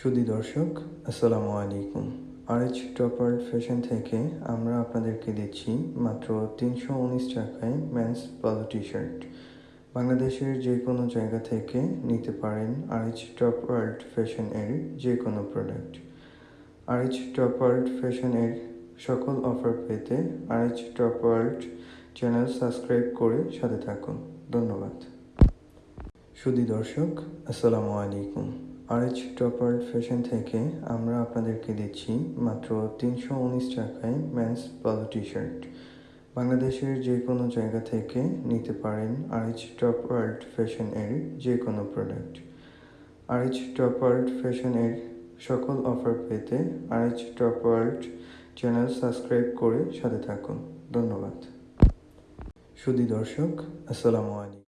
সুদী দর্শক, আসসালামু আলাইকুম। আরএচ টপার ফ্যাশন থেকে আমরা আপনাদেরকে দিচ্ছি মাত্র তিনশো উনিশ টাকায় ম্যান্স পালো টি শার্ট বাংলাদেশের যে কোনো জায়গা থেকে নিতে পারেন আরএচ টপ ওয়ার্ল্ড ফ্যাশন এর যে কোনো product RH top world fashion এর সকল অফার পেতে RH top world channel subscribe করে সাথে থাকুন। ধন্যবাদ। সুদী দর্শক, আসসালামু আলাইকুম। আরএচ টপার ফ্যাশন থেকে আমরা আপনাদেরকে দিচ্ছি মাত্র তিনশো উনিশ টাকায় মেন্স পালো টি শার্ট বাংলাদেশের যে কোনো জায়গা থেকে নিতে পারেন আরএচ টপ ওয়ার্ল্ড ফ্যাশন এর যে কোনো product RH top world fashion এর সকল অফার পেতে RH top world channel subscribe করে সাথে থাকুন। ধন্যবাদ। সুদী দর্শক, আসসালামু আলাইকুম।